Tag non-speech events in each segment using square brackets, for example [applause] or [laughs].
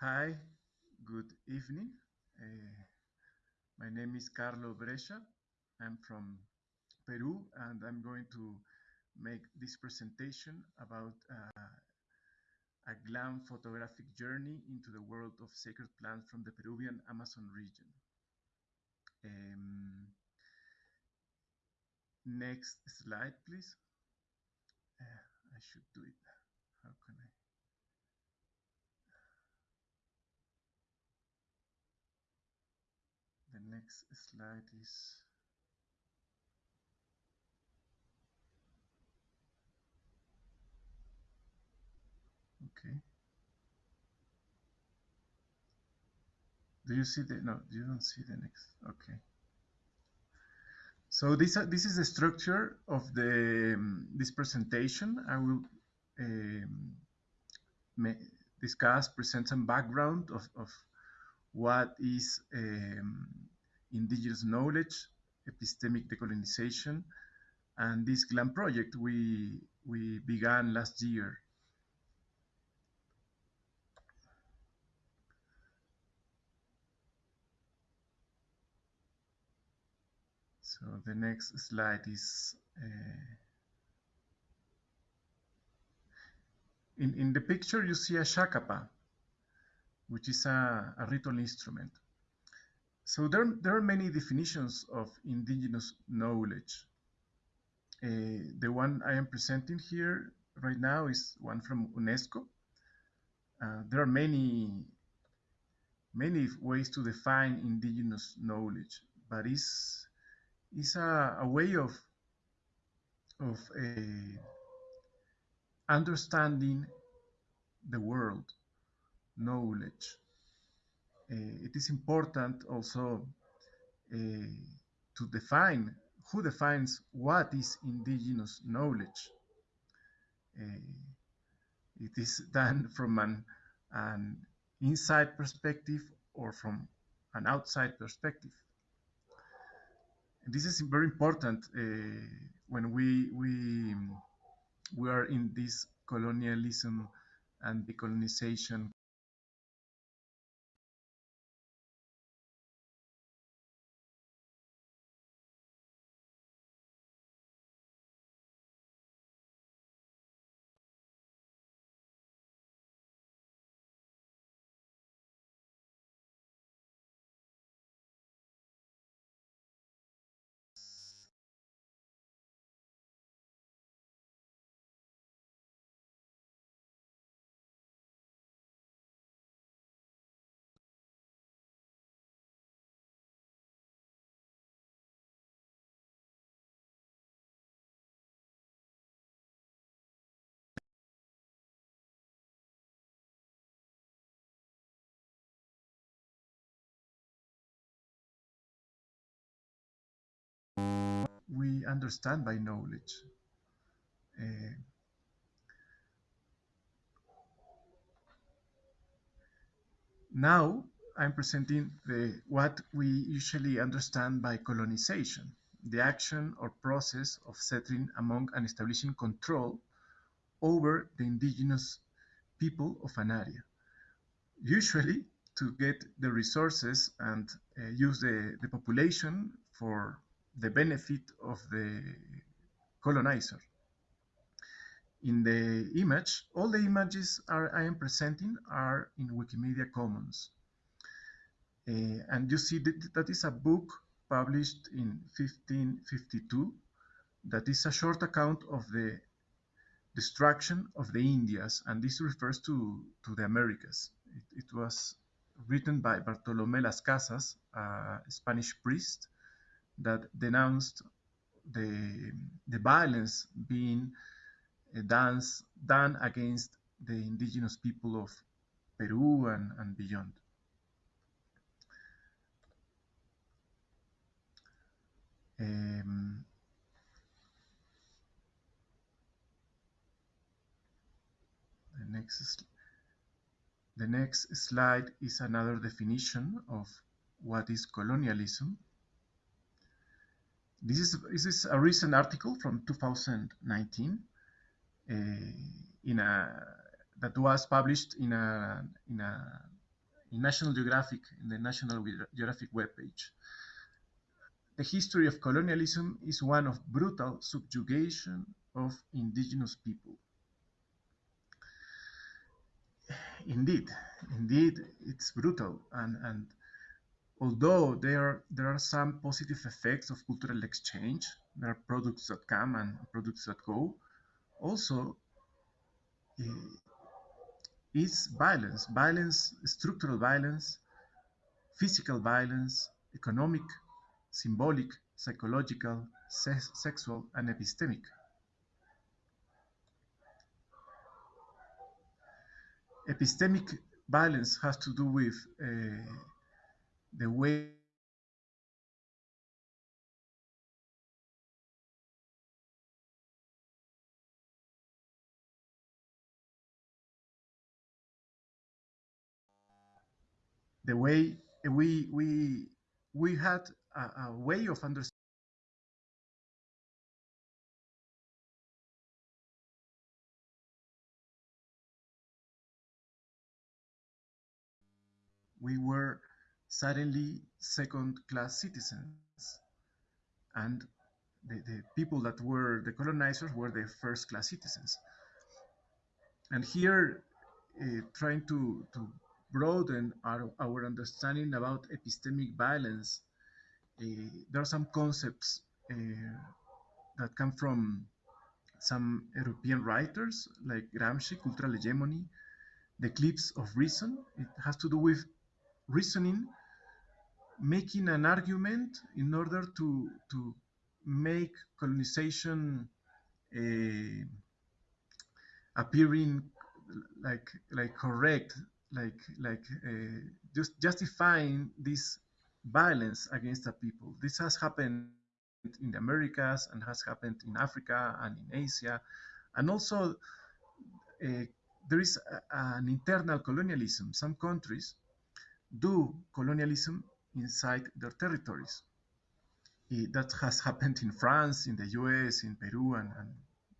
Hi, good evening. Uh, my name is Carlo Brescia. I'm from Peru, and I'm going to make this presentation about uh, a glam photographic journey into the world of sacred plants from the Peruvian Amazon region. Um, next slide, please. Uh, I should do it. How can I? The next slide is okay. Do you see the no? You don't see the next. Okay. So this uh, this is the structure of the um, this presentation. I will um, discuss, present some background of, of what is um, indigenous knowledge, epistemic decolonization, and this GLAM project we we began last year. So the next slide is uh, in, in the picture you see a chacapa, which is a, a ritual instrument. So there, there are many definitions of indigenous knowledge. Uh, the one I am presenting here right now is one from UNESCO. Uh, there are many, many ways to define indigenous knowledge, but it's is a, a way of of uh, understanding the world, knowledge. Uh, it is important also uh, to define who defines what is indigenous knowledge. it is [laughs] done from an, an inside perspective or from an outside perspective this is very important uh, when we we we are in this colonialism and decolonization we understand by knowledge. Uh, now I'm presenting the, what we usually understand by colonization, the action or process of settling among and establishing control over the indigenous people of an area. Usually to get the resources and uh, use the, the population for the benefit of the colonizer. In the image, all the images are, I am presenting are in Wikimedia Commons. Uh, and you see that, that is a book published in 1552 that is a short account of the destruction of the Indias, and this refers to, to the Americas. It, it was written by Bartolomé Las Casas, a Spanish priest, that denounced the, the violence being uh, dance, done against the indigenous people of Peru and, and beyond. Um, the next the next slide is another definition of what is colonialism. This is, this is a recent article from 2019 uh, in a, that was published in a, in a in National Geographic, in the National Geographic webpage. The history of colonialism is one of brutal subjugation of indigenous people. Indeed, indeed, it's brutal, and, and although there there are some positive effects of cultural exchange, there are products that come and products that go. Also, uh, is violence, violence, structural violence, physical violence, economic, symbolic, psychological, se sexual, and epistemic. Epistemic violence has to do with uh, the way the way we we we had a, a way of understanding we were suddenly second-class citizens and the, the, people that were the colonizers were the first-class citizens and here uh, trying to, to broaden our, our understanding about epistemic violence uh, there are some concepts uh, that come from some European writers like Gramsci, cultural hegemony, the eclipse of reason. It has to do with reasoning, making an argument in order to to make colonization uh, appearing like like correct, like like uh, just justifying this violence against the people. This has happened in the Americas and has happened in Africa and in Asia, and also uh, there is a, an internal colonialism. Some countries do colonialism inside their territories. It, that has happened in France, in the US, in Peru, and, and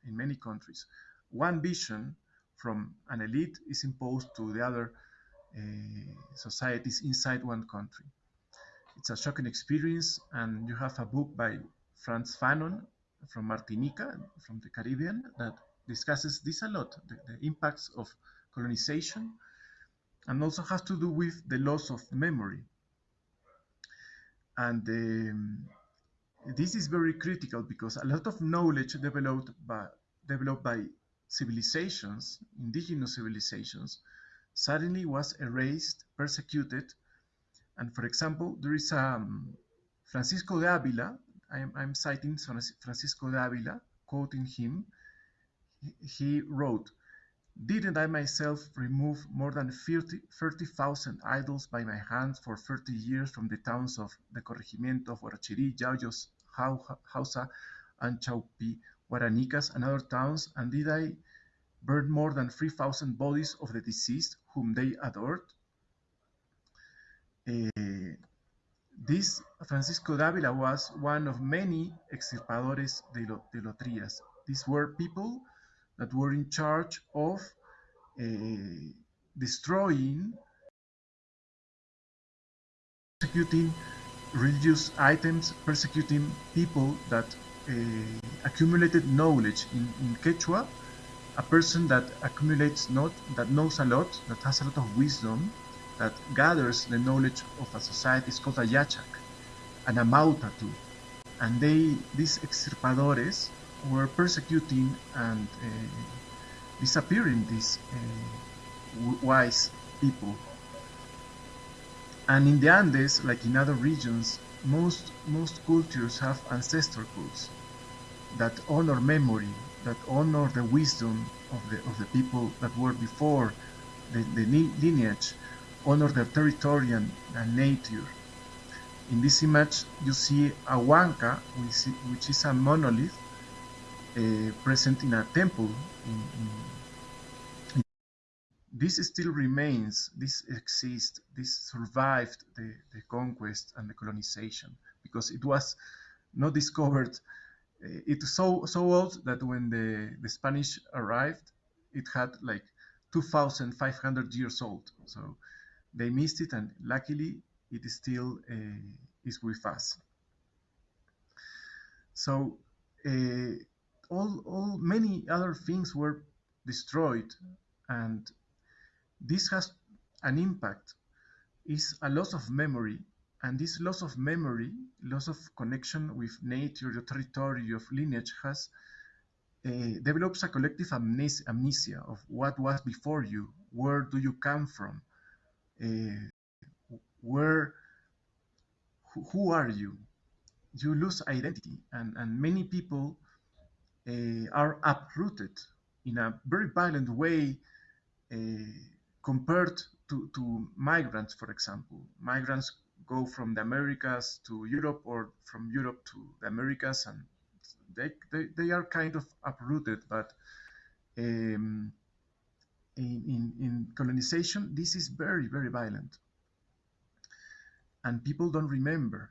in many countries. One vision from an elite is imposed to the other uh, societies inside one country. It's a shocking experience, and you have a book by Frantz Fanon from Martinica, from the Caribbean, that discusses this a lot, the, the impacts of colonization and also has to do with the loss of memory. And um, this is very critical because a lot of knowledge developed by, developed by civilizations, indigenous civilizations, suddenly was erased, persecuted. And for example, there is um, Francisco de Avila, I'm, I'm citing Francisco de Avila, quoting him, he wrote, didn't I myself remove more than 30,000 idols by my hands for 30 years from the towns of the corregimiento of Huarochirí, Yauyos, Hausa, and Chaupi, Guaranicas, and other towns, and did I burn more than 3,000 bodies of the deceased whom they adored? Uh, this Francisco Dávila was one of many extirpadores de, lo, de Lotrias. These were people that were in charge of uh, destroying, persecuting religious items, persecuting people that uh, accumulated knowledge in, in Quechua, a person that accumulates not that knows a lot, that has a lot of wisdom, that gathers the knowledge of a society is called a yachak, and amauta too. And they, these extirpadores, were persecuting and uh, disappearing these uh, wise people. And in the Andes, like in other regions, most most cultures have ancestor cults that honor memory, that honor the wisdom of the of the people that were before the, the lineage, honor their territory and, and nature. In this image, you see a huanca, which, which is a monolith uh, present in a temple. In, in, this still remains, this exists, this survived the, the conquest and the colonization because it was not discovered. Uh, it's so so old that when the, the Spanish arrived, it had like 2,500 years old. So they missed it, and luckily it is still is with us. So all, all many other things were destroyed, and this has an impact. Is a loss of memory, and this loss of memory, loss of connection with nature, your territory, your lineage, has uh, develops a collective amnesia, amnesia, of what was before you, where do you come from, uh, where, who, are you? You lose identity, and, and many people are uprooted in a very violent way uh, compared to, to migrants, for example. Migrants go from the Americas to Europe or from Europe to the Americas and they, they, they are kind of uprooted, but um, in, in, in colonization, this is very, very violent. And people don't remember.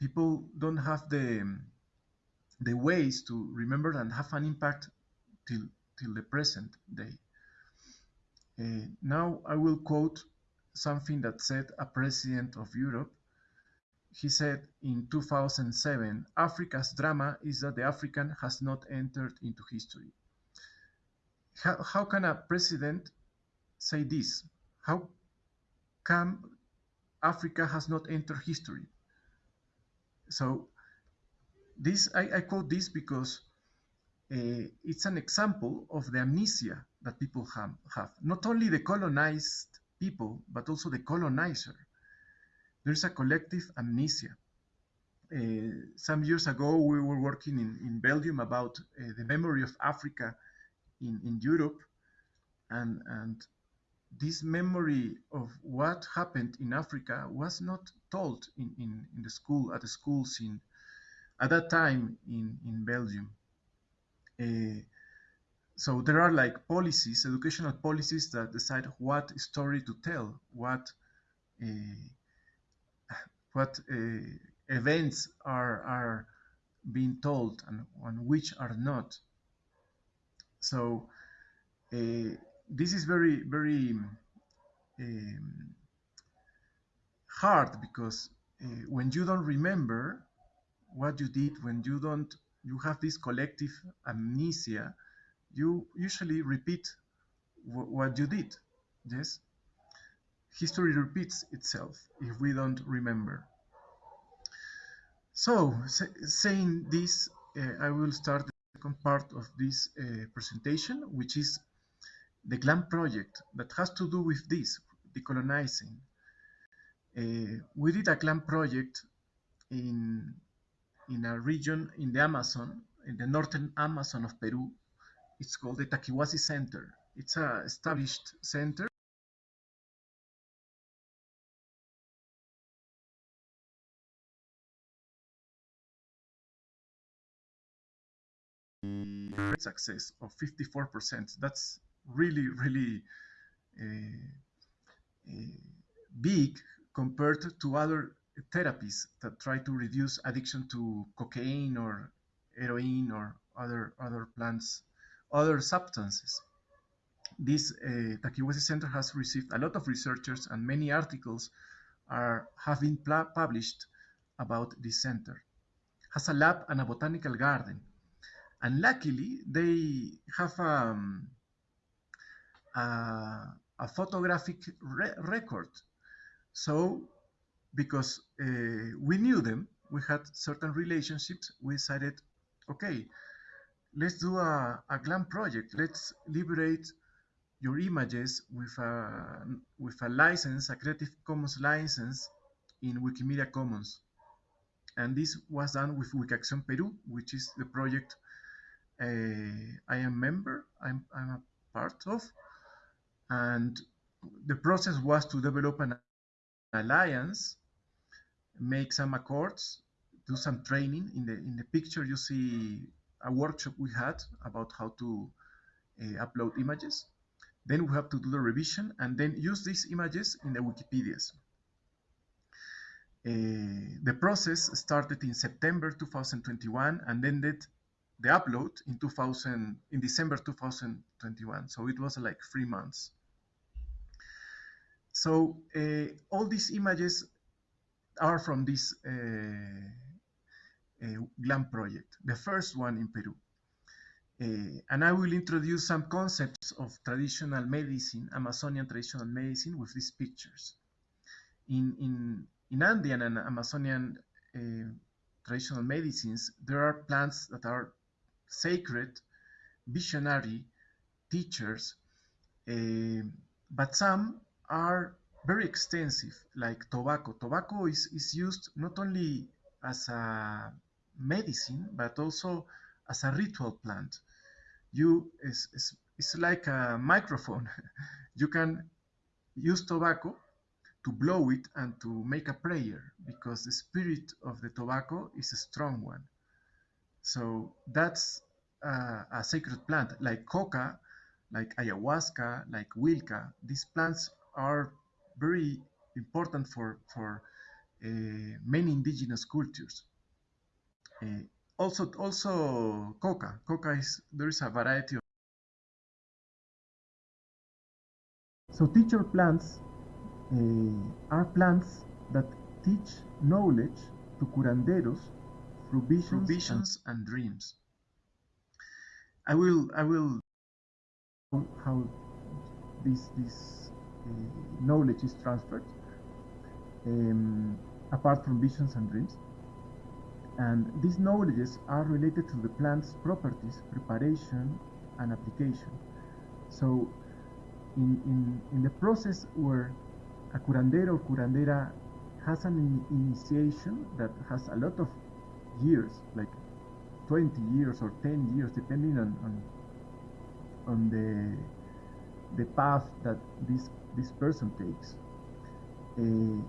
People don't have the, the ways to remember and have an impact till, till the present day. Uh, now I will quote something that said a president of Europe. He said in 2007, Africa's drama is that the African has not entered into history. How, how can a president say this? How come Africa has not entered history? So this I, I quote this because uh, it's an example of the amnesia that people have, have. Not only the colonized people, but also the colonizer. There's a collective amnesia. Uh, some years ago, we were working in, in Belgium about uh, the memory of Africa in, in Europe, and, and this memory of what happened in Africa was not told in, in, in the school, at the schools in, at that time in, in Belgium. Uh, so there are like policies, educational policies that decide what story to tell, what uh, what uh, events are are being told and, and which are not. So this is very very um, hard because when you don't remember what you did, when you don't you have this collective amnesia, you usually repeat what you did. Yes? History repeats itself if we don't remember. So, saying this, uh, I will start the second part of this uh, presentation, which is the GLAM project that has to do with this, decolonizing. Uh, we did a GLAM project in in a region in the Amazon, in the northern Amazon of Peru. It's called the Takiwasi Center. It's a established center. success of 54%. That's really, really uh, uh, big compared to other therapies that try to reduce addiction to cocaine or heroin or other other plants, other substances. This uh, Center has received a lot of researchers and many articles are have been published about this center. Has a lab and a botanical garden, and luckily they have um, a, a photographic re record. So because uh, we knew them, we had certain relationships, we decided, okay, let's do a, a GLAM project. Let's liberate your images with a, with a license, a Creative Commons license in Wikimedia Commons. And this was done with WikiAcción Peru, which is the project uh, I am member, I'm, I'm a part of. And the process was to develop an alliance make some accords, do some training. In the in the picture, you see a workshop we had about how to uh, upload images. Then we have to do the revision and then use these images in the Wikipedias. Uh, the process started in September 2021 and ended the upload in 2000 in December 2021. So it was like three months. so uh, all these images are from this uh, uh, GLAM project, the first one in Peru. Uh, and I will introduce some concepts of traditional medicine, Amazonian traditional medicine, with these pictures. In, in, in Andean and Amazonian uh, traditional medicines, there are plants that are sacred, visionary, teachers, uh, but some are very extensive, like tobacco. Tobacco is, is used not only as a medicine, but also as a ritual plant. You it's, it's, it's like a microphone. [laughs] you can use tobacco to blow it and to make a prayer because the spirit of the tobacco is a strong one. So that's uh, a sacred plant like coca, like ayahuasca, like huilca. These plants are very important for, for uh, many indigenous cultures. Uh, also, also coca. Coca is there is a variety of. So teacher plants uh, are plants that teach knowledge to curanderos through visions, through visions and, and, dreams. I will I will how this this uh, knowledge is transferred um, apart from visions and dreams. And these knowledges are related to the plant's properties, preparation, and application. So, in, in, in the process where a curandero or curandera has an initiation that has a lot of years, like 20 years or 10 years, depending on, on, on the, the path that this, this person takes. Uh,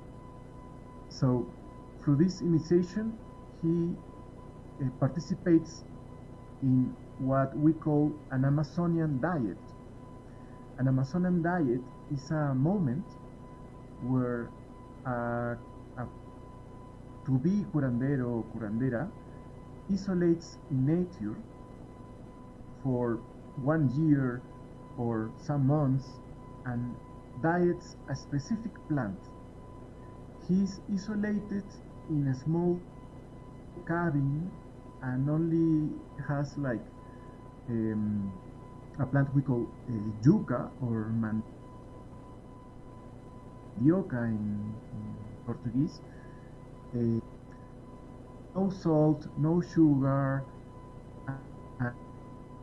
so through this initiation, he uh, participates in what we call an Amazonian diet. An Amazonian diet is a moment where a, a to be curandero or curandera isolates nature for one year or some months and diets a specific plant. He is isolated in a small cabin and only has like um, a plant we call uh, yuca or mandioca in, in Portuguese. Uh, no salt, no sugar,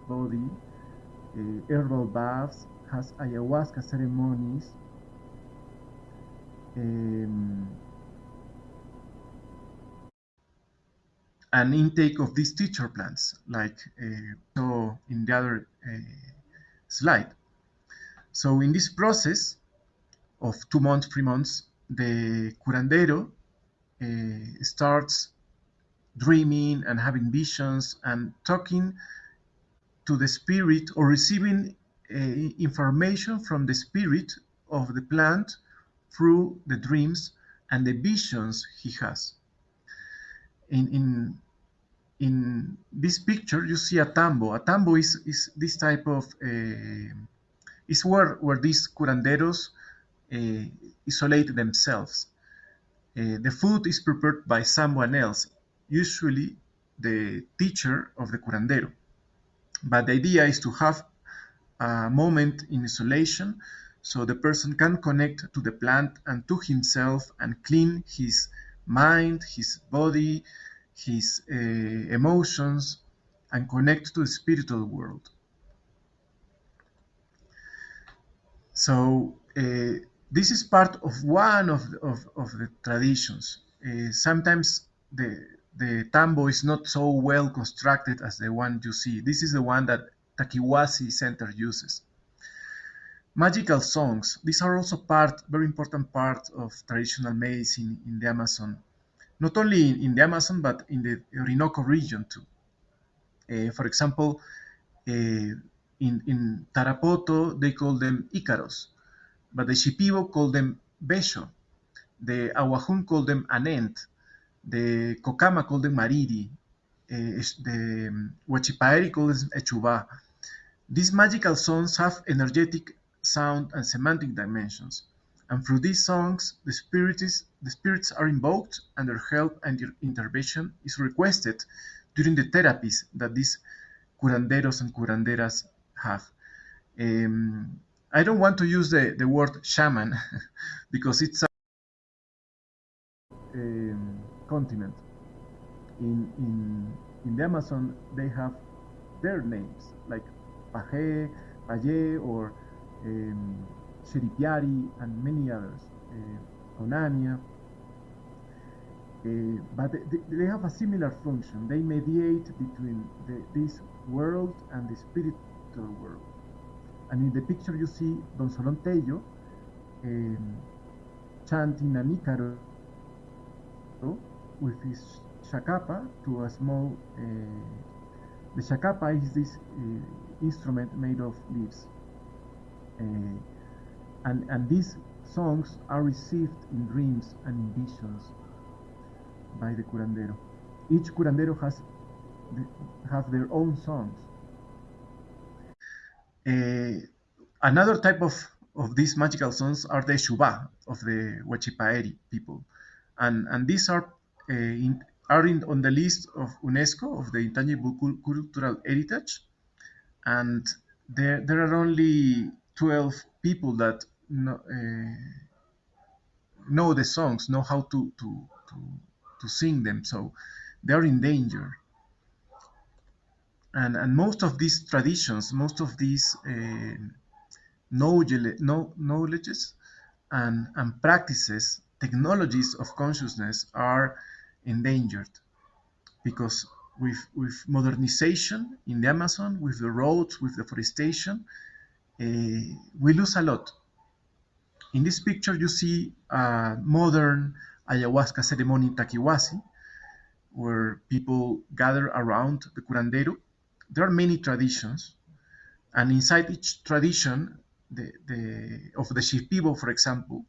body, uh, herbal baths, has ayahuasca ceremonies. Um, an intake of these teacher plants, like uh, so in the other uh, slide. So in this process of two months, three months, the curandero uh, starts dreaming and having visions and talking to the spirit or receiving information from the spirit of the plant through the dreams and the visions he has in in in this picture you see a tambo. A tambo is is this type of uh, is where where these curanderos uh, isolate themselves. Uh, the food is prepared by someone else, usually the teacher of the curandero. But the idea is to have moment in isolation so the person can connect to the plant and to himself and clean his mind, his body, his uh, emotions, and connect to the spiritual world. So uh, this is part of one of the, of, of the traditions. Uh, sometimes the the tambo is not so well constructed as the one you see. This is the one that Takiwasi Center uses. Magical songs. These are also part, very important part of traditional medicine in the Amazon, not only in, in the Amazon but in the Orinoco region too. Uh, for example, uh, in, in Tarapoto they call them Icaros, but the Shipibo call them Besho, the Awajún call them Anent, the Kokama call them Mariri, uh, the um, Huachipaeri call them Eshuva. These magical songs have energetic sound and semantic dimensions. And through these songs, the spirits, the spirits are invoked and their help and their intervention is requested during the therapies that these curanderos and curanderas have. Um, I don't want to use the, the word shaman [laughs] because it's a um, continent. In, in, in the Amazon, they have their names like Paje, Paye, or um, Sheripiari, and many others, uh, Onania. Uh, but they, they, have a similar function. They mediate between the, this world and the spiritual world. And in the picture you see Don Solon Tello um, chanting an Ícaro with his chacapa to a small uh, the chacapa is this instrument made of leaves. Uh, and, and these songs are received in dreams and in visions by the curandero. Each curandero has the, have their own songs. Uh, another type of, of these magical songs are the Shuba of the Huachipaeri people. And, and these are uh, in, are in, on the list of UNESCO of the intangible cultural heritage, and there there are only 12 people that know, uh, know the songs, know how to, to to to sing them, so they are in danger. And and most of these traditions, most of these uh, knowledge, knowledges and and practices, technologies of consciousness are endangered because with, with modernization in the Amazon, with the roads, with deforestation, uh, we lose a lot. In this picture, you see a modern ayahuasca ceremony in Takiwasi, where people gather around the curandero. There are many traditions, and inside each tradition, the, the, of the Shipibo, for example,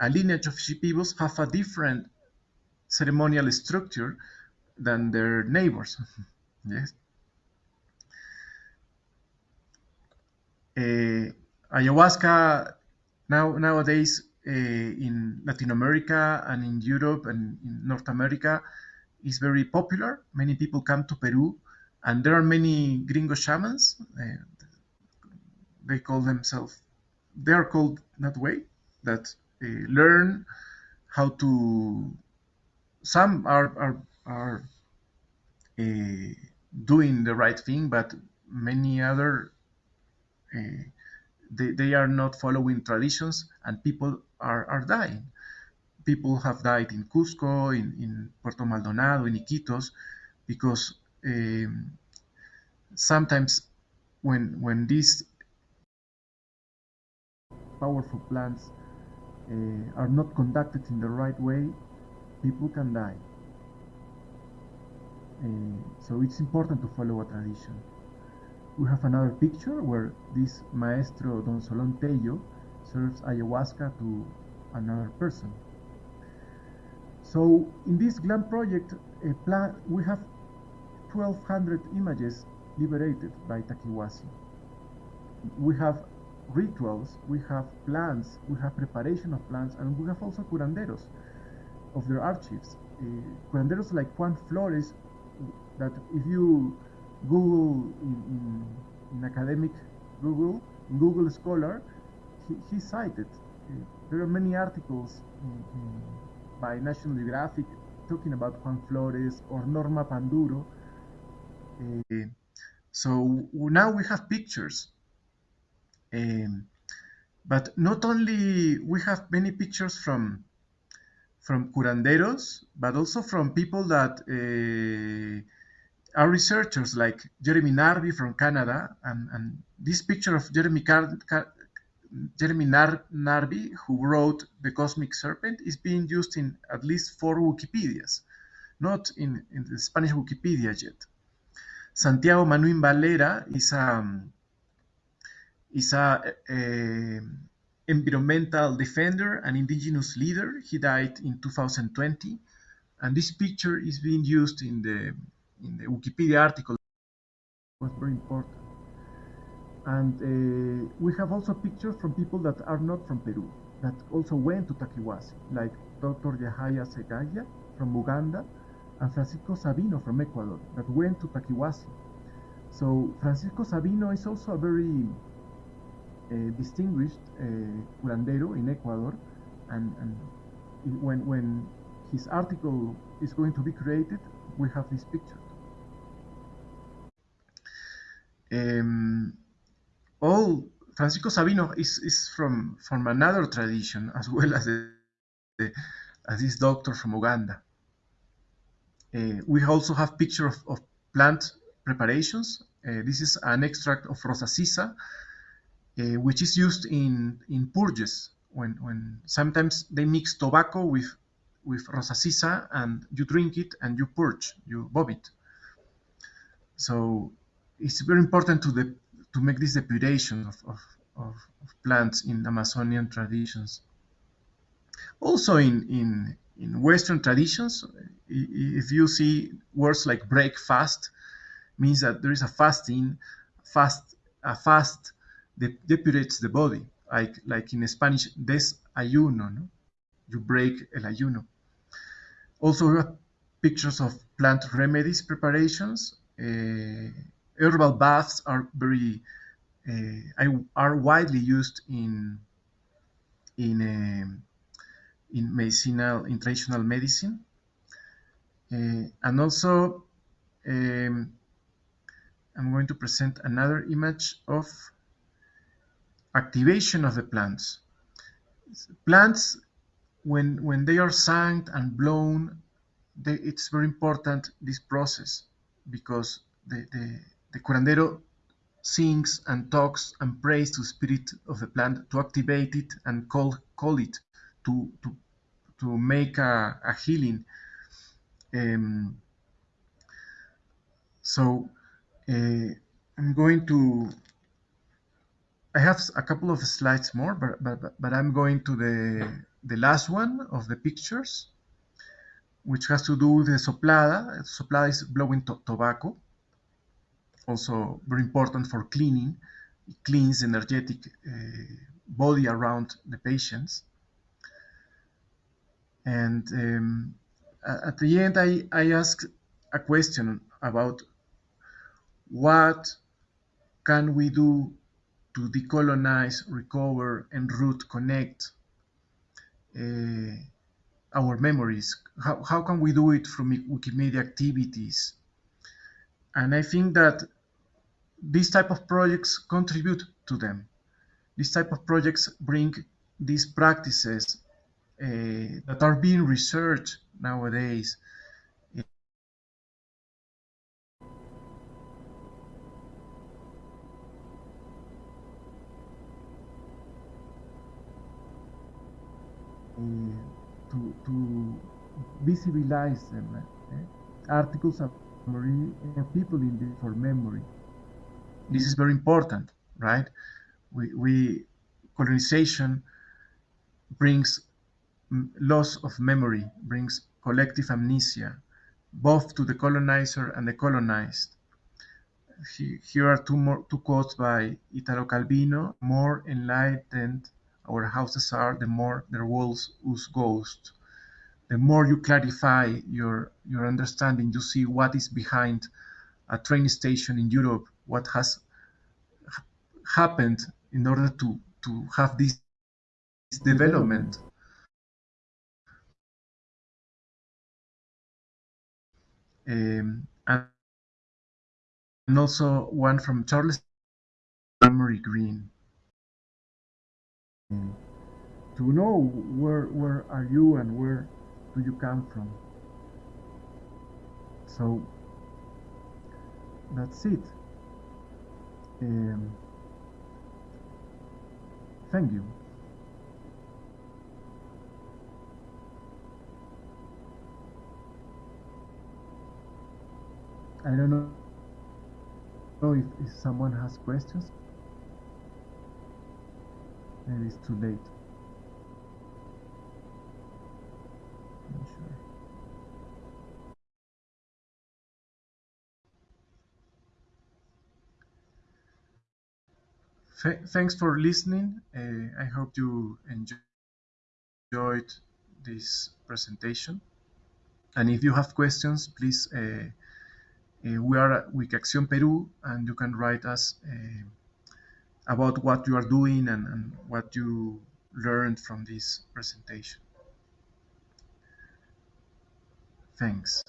a lineage of Shipibos have a different ceremonial structure than their neighbors. [laughs] yes. Uh, ayahuasca now nowadays uh, in Latin America and in Europe and in North America is very popular. Many people come to Peru, and there are many gringo shamans. Uh, they call themselves. They are called that way. That learn how to some are are are uh, doing the right thing, but many other uh, they, they are not following traditions, and people are, are dying. People have died in Cusco, in, in Puerto Maldonado, in Iquitos, because um, sometimes when when these powerful plants uh, are not conducted in the right way, people can die. Uh, so it's important to follow a tradition. We have another picture where this maestro Don Solon Tello serves ayahuasca to another person. So in this GLAM project, we have 1200 images liberated by Takiwasi. We have rituals, we have plants, we have preparation of plants, and we have also curanderos of their archives. Uh, curanderos like Juan Flores, that if you Google in, in, in academic Google, in Google Scholar, he, he cited. Uh, there are many articles in, by National Geographic talking about Juan Flores or Norma Panduro. Uh, so now we have pictures. Um, but not only we have many pictures from from curanderos, but also from people that uh, are researchers like Jeremy Narby from Canada. And, and this picture of Jeremy, Car Car Jeremy Nar Narby, who wrote The Cosmic Serpent, is being used in at least four Wikipedias, not in, in the Spanish Wikipedia yet. Santiago Manuin Valera is um, a, is a, a environmental defender and indigenous leader. He died in 2020, and this picture is being used in the in the Wikipedia article. Was very important. And uh, we have also pictures from people that are not from Peru. that also went to Takiwasi, like Dr. Yahaya Segaya from Uganda and Francisco Sabino from Ecuador, that went to Takiwasi. So Francisco Sabino is also a very uh, distinguished uh, curandero in Ecuador, and, and when when his article is going to be created, we have this picture. Um, all Francisco Sabino is, is from, from another tradition as well as, the, the, as this doctor from Uganda. Uh, we also have picture of, of plant preparations. Uh, this is an extract of rosacea, uh, which is used in, in purges. When, when sometimes they mix tobacco with with rosacea and you drink it and you purge, you vomit. So it's very important to the to make this depuration of, of, of, plants in Amazonian traditions. Also in, in, in Western traditions, if you see words like break fast, means that there is a fasting, fast, a fast that depurates the body, like, like in Spanish, desayuno, no? you break el ayuno. Also, we have pictures of plant remedies preparations. Uh, herbal baths are very uh, are widely used in in um, in medicinal in traditional medicine, uh, and also um, I'm going to present another image of activation of the plants. Plants when when they are sung and blown, they, it's very important this process because the, the, the curandero sings and talks and prays to the spirit of the plant to activate it and call call it to to to make a, a healing. Um, so uh, I'm going to I have a couple of slides more, but, but, but I'm going to the, the last one of the pictures, which has to do with the soplada. Soplada is blowing to tobacco, also very important for cleaning. It cleans energetic uh, body around the patients. And um, at the end, I, I ask a question about what can we do to decolonize, recover, and root connect uh, our memories? How, how can we do it from Wikimedia activities? And I think that these type of projects contribute to them. These type of projects bring these practices uh, that are being researched nowadays to, to visibilize them. Eh? Articles of memory and people in the, for memory. This is very important, right? We, we colonization brings loss of memory, brings collective amnesia, both to the colonizer and the colonized. Here are two more two quotes by Italo Calvino: "More enlightened our houses are, the more their walls ooze ghosts. The more you clarify your your understanding, you see what is behind a train station in Europe, what has happened in order to to have this, this development. Um, and, and also one from Charles Emery Green to know where where are you and where do you come from. So that's it. Um, thank you. I don't know if, if someone has questions. Maybe it's too late. Thanks for listening. Uh, I hope you enjoyed this presentation. And if you have questions, please, uh, uh, we are at Wikiacción Peru, and you can write us uh, about what you are doing and, and what you learned from this presentation. Thanks.